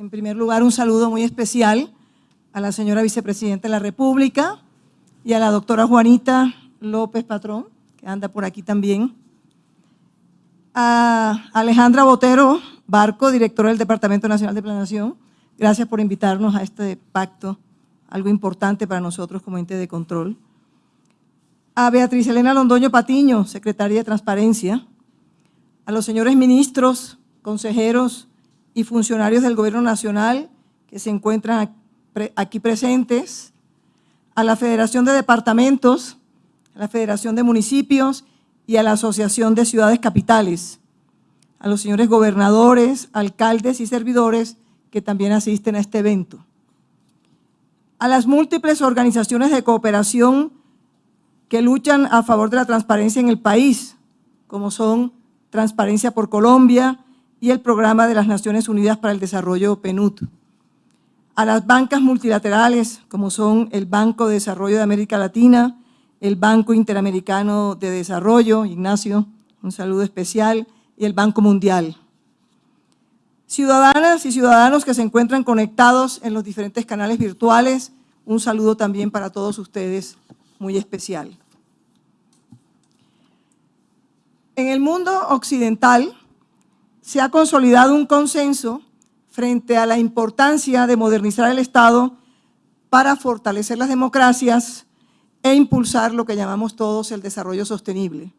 En primer lugar, un saludo muy especial a la señora vicepresidenta de la República y a la doctora Juanita López Patrón, que anda por aquí también. A Alejandra Botero Barco, directora del Departamento Nacional de Planación. Gracias por invitarnos a este pacto, algo importante para nosotros como ente de control. A Beatriz Elena Londoño Patiño, secretaria de Transparencia. A los señores ministros, consejeros y funcionarios del Gobierno Nacional que se encuentran aquí presentes, a la Federación de Departamentos, a la Federación de Municipios y a la Asociación de Ciudades Capitales, a los señores gobernadores, alcaldes y servidores que también asisten a este evento, a las múltiples organizaciones de cooperación que luchan a favor de la transparencia en el país, como son Transparencia por Colombia y el Programa de las Naciones Unidas para el Desarrollo PNUD, a las bancas multilaterales, como son el Banco de Desarrollo de América Latina, el Banco Interamericano de Desarrollo, Ignacio, un saludo especial, y el Banco Mundial. Ciudadanas y ciudadanos que se encuentran conectados en los diferentes canales virtuales, un saludo también para todos ustedes muy especial. En el mundo occidental se ha consolidado un consenso frente a la importancia de modernizar el Estado para fortalecer las democracias e impulsar lo que llamamos todos el desarrollo sostenible.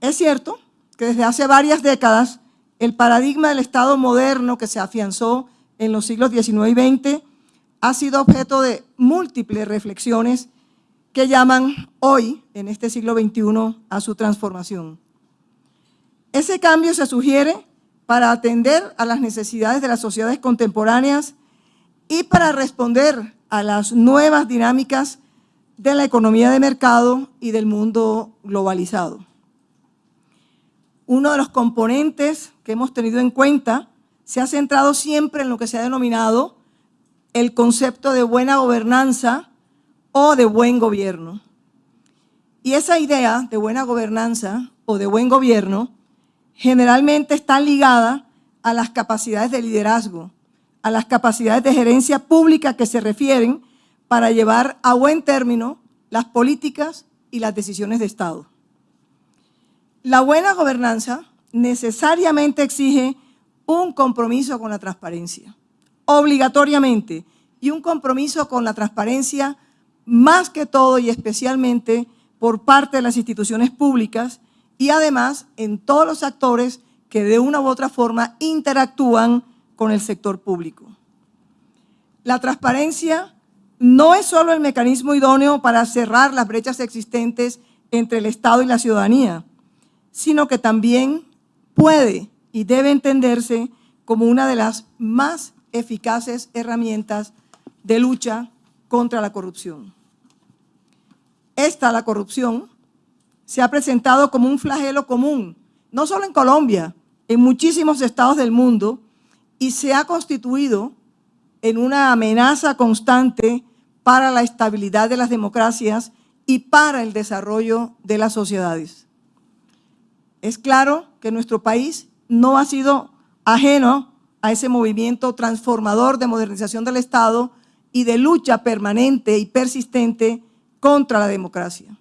Es cierto que desde hace varias décadas el paradigma del Estado moderno que se afianzó en los siglos XIX y XX ha sido objeto de múltiples reflexiones que llaman hoy, en este siglo XXI, a su transformación. Ese cambio se sugiere para atender a las necesidades de las sociedades contemporáneas y para responder a las nuevas dinámicas de la economía de mercado y del mundo globalizado. Uno de los componentes que hemos tenido en cuenta se ha centrado siempre en lo que se ha denominado el concepto de buena gobernanza o de buen gobierno. Y esa idea de buena gobernanza o de buen gobierno generalmente está ligada a las capacidades de liderazgo, a las capacidades de gerencia pública que se refieren para llevar a buen término las políticas y las decisiones de Estado. La buena gobernanza necesariamente exige un compromiso con la transparencia, obligatoriamente, y un compromiso con la transparencia más que todo y especialmente por parte de las instituciones públicas y además en todos los actores que de una u otra forma interactúan con el sector público. La transparencia no es solo el mecanismo idóneo para cerrar las brechas existentes entre el Estado y la ciudadanía, sino que también puede y debe entenderse como una de las más eficaces herramientas de lucha contra la corrupción. Esta, la corrupción, se ha presentado como un flagelo común, no solo en Colombia, en muchísimos estados del mundo, y se ha constituido en una amenaza constante para la estabilidad de las democracias y para el desarrollo de las sociedades. Es claro que nuestro país no ha sido ajeno a ese movimiento transformador de modernización del Estado y de lucha permanente y persistente contra la democracia.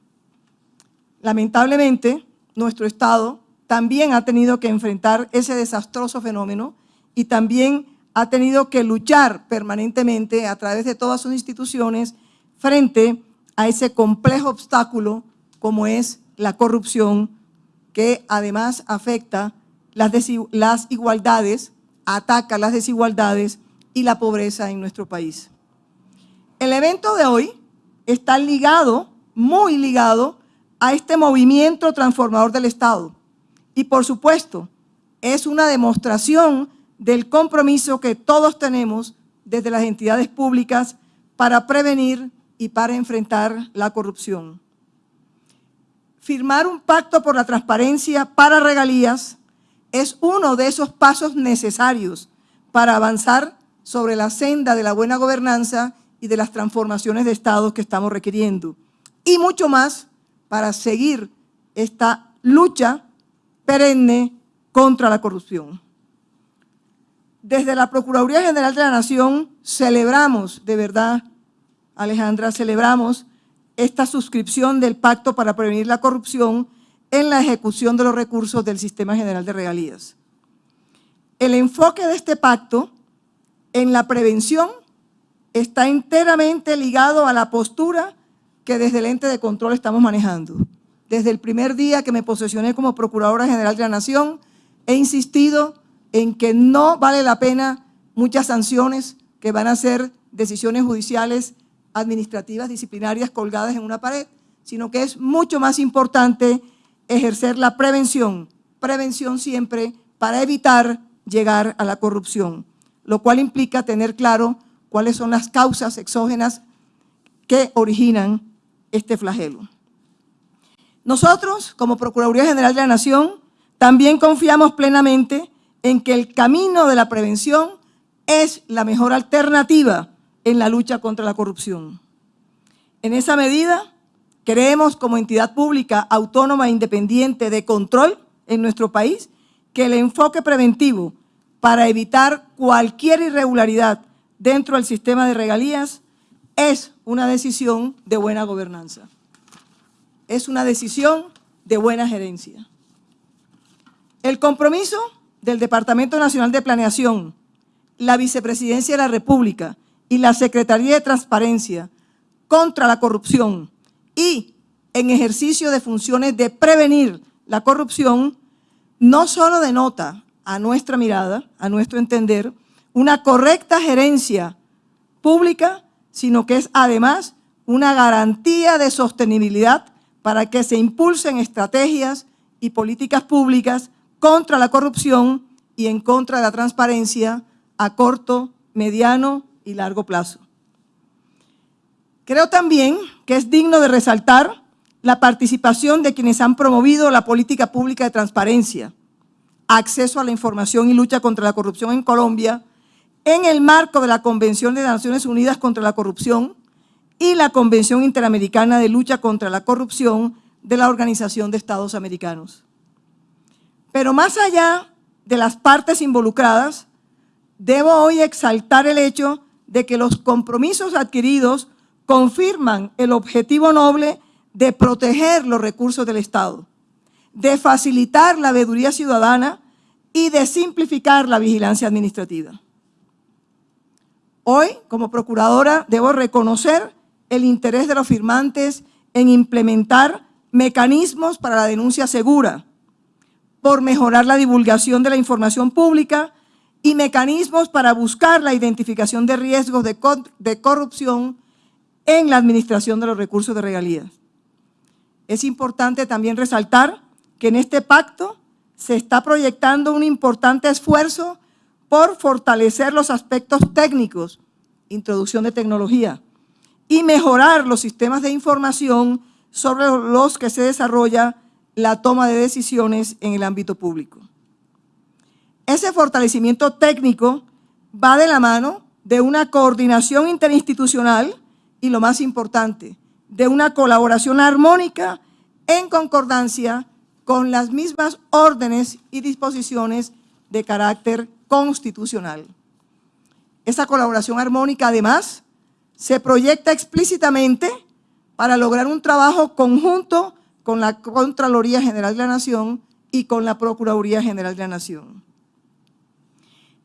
Lamentablemente, nuestro Estado también ha tenido que enfrentar ese desastroso fenómeno y también ha tenido que luchar permanentemente a través de todas sus instituciones frente a ese complejo obstáculo como es la corrupción que además afecta las, igualdades, ataca las desigualdades y la pobreza en nuestro país. El evento de hoy está ligado, muy ligado, a este movimiento transformador del Estado. Y por supuesto, es una demostración del compromiso que todos tenemos desde las entidades públicas para prevenir y para enfrentar la corrupción. Firmar un pacto por la transparencia para regalías es uno de esos pasos necesarios para avanzar sobre la senda de la buena gobernanza y de las transformaciones de Estado que estamos requiriendo. Y mucho más para seguir esta lucha perenne contra la corrupción. Desde la Procuraduría General de la Nación celebramos, de verdad, Alejandra, celebramos esta suscripción del Pacto para Prevenir la Corrupción en la ejecución de los recursos del Sistema General de Regalías. El enfoque de este pacto en la prevención está enteramente ligado a la postura que desde el ente de control estamos manejando. Desde el primer día que me posesioné como Procuradora General de la Nación, he insistido en que no vale la pena muchas sanciones que van a ser decisiones judiciales, administrativas, disciplinarias colgadas en una pared, sino que es mucho más importante ejercer la prevención, prevención siempre para evitar llegar a la corrupción, lo cual implica tener claro cuáles son las causas exógenas que originan este flagelo. Nosotros, como Procuraduría General de la Nación, también confiamos plenamente en que el camino de la prevención es la mejor alternativa en la lucha contra la corrupción. En esa medida, creemos como entidad pública autónoma e independiente de control en nuestro país que el enfoque preventivo para evitar cualquier irregularidad dentro del sistema de regalías es una decisión de buena gobernanza. Es una decisión de buena gerencia. El compromiso del Departamento Nacional de Planeación, la Vicepresidencia de la República y la Secretaría de Transparencia contra la corrupción y en ejercicio de funciones de prevenir la corrupción, no solo denota a nuestra mirada, a nuestro entender, una correcta gerencia pública, sino que es además una garantía de sostenibilidad para que se impulsen estrategias y políticas públicas contra la corrupción y en contra de la transparencia a corto, mediano y largo plazo. Creo también que es digno de resaltar la participación de quienes han promovido la política pública de transparencia, acceso a la información y lucha contra la corrupción en Colombia en el marco de la Convención de Naciones Unidas contra la Corrupción y la Convención Interamericana de Lucha contra la Corrupción de la Organización de Estados Americanos. Pero más allá de las partes involucradas, debo hoy exaltar el hecho de que los compromisos adquiridos confirman el objetivo noble de proteger los recursos del Estado, de facilitar la veeduría ciudadana y de simplificar la vigilancia administrativa. Hoy, como procuradora, debo reconocer el interés de los firmantes en implementar mecanismos para la denuncia segura, por mejorar la divulgación de la información pública y mecanismos para buscar la identificación de riesgos de, corrupción en la administración de los recursos de regalías. Es importante también resaltar que en este pacto se está proyectando un importante esfuerzo por fortalecer los aspectos técnicos, introducción de tecnología, y mejorar los sistemas de información sobre los que se desarrolla la toma de decisiones en el ámbito público. Ese fortalecimiento técnico va de la mano de una coordinación interinstitucional y lo más importante, de una colaboración armónica en concordancia con las mismas órdenes y disposiciones de carácter constitucional. Esa colaboración armónica, además, se proyecta explícitamente para lograr un trabajo conjunto con la Contraloría General de la Nación y con la Procuraduría General de la Nación.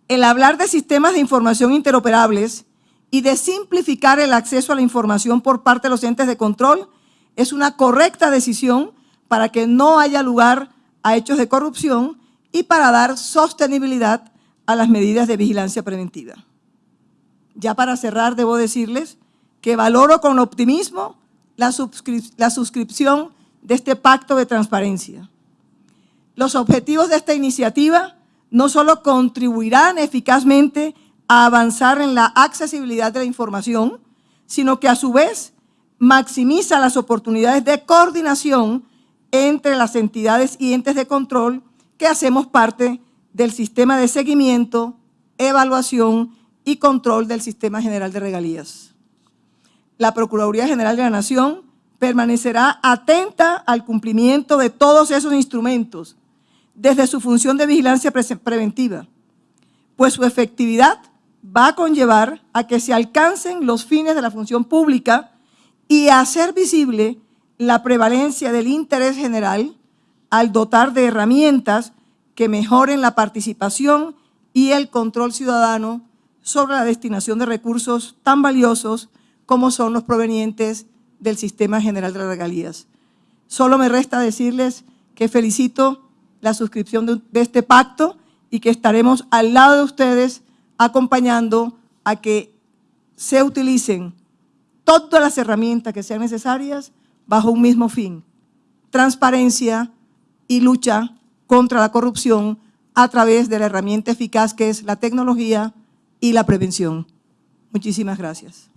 El hablar de sistemas de información interoperables y de simplificar el acceso a la información por parte de los entes de control es una correcta decisión para que no haya lugar a hechos de corrupción y para dar sostenibilidad a las medidas de vigilancia preventiva. Ya para cerrar, debo decirles que valoro con optimismo la, la suscripción de este pacto de transparencia. Los objetivos de esta iniciativa no solo contribuirán eficazmente a avanzar en la accesibilidad de la información, sino que a su vez maximiza las oportunidades de coordinación entre las entidades y entes de control que hacemos parte del sistema de seguimiento, evaluación y control del Sistema General de Regalías. La Procuraduría General de la Nación permanecerá atenta al cumplimiento de todos esos instrumentos desde su función de vigilancia preventiva, pues su efectividad va a conllevar a que se alcancen los fines de la función pública y a hacer visible la prevalencia del interés general al dotar de herramientas que mejoren la participación y el control ciudadano sobre la destinación de recursos tan valiosos como son los provenientes del Sistema General de Regalías. Solo me resta decirles que felicito la suscripción de, de este pacto y que estaremos al lado de ustedes acompañando a que se utilicen todas las herramientas que sean necesarias bajo un mismo fin, transparencia y lucha contra la corrupción a través de la herramienta eficaz que es la tecnología y la prevención. Muchísimas gracias.